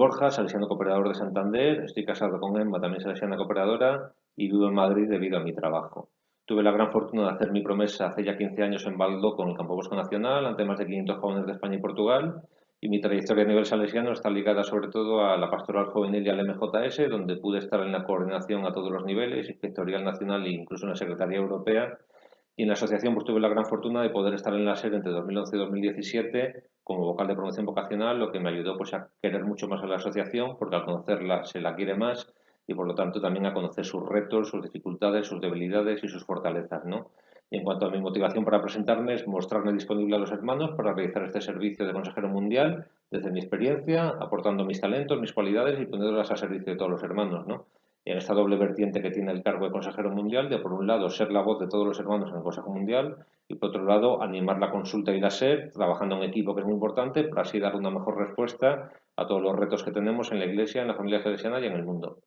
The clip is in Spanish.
Borja, salesiano cooperador de Santander, estoy casado con Emma, también salesiana cooperadora, y vivo en Madrid debido a mi trabajo. Tuve la gran fortuna de hacer mi promesa hace ya 15 años en Baldo con el Campo Bosco Nacional, ante más de 500 jóvenes de España y Portugal, y mi trayectoria a nivel salesiano está ligada sobre todo a la pastoral juvenil y al MJS, donde pude estar en la coordinación a todos los niveles, inspectorial nacional e incluso en la Secretaría Europea, y en la asociación pues, tuve la gran fortuna de poder estar en la SER entre 2011 y 2017 como vocal de promoción vocacional, lo que me ayudó pues, a querer mucho más a la asociación, porque al conocerla se la quiere más y por lo tanto también a conocer sus retos, sus dificultades, sus debilidades y sus fortalezas. ¿no? Y en cuanto a mi motivación para presentarme es mostrarme disponible a los hermanos para realizar este servicio de consejero mundial desde mi experiencia, aportando mis talentos, mis cualidades y poniéndolas a servicio de todos los hermanos. ¿no? En esta doble vertiente que tiene el cargo de consejero mundial, de por un lado ser la voz de todos los hermanos en el Consejo Mundial y por otro lado animar la consulta y la SER, trabajando en equipo que es muy importante para así dar una mejor respuesta a todos los retos que tenemos en la Iglesia, en la familia salesiana y en el mundo.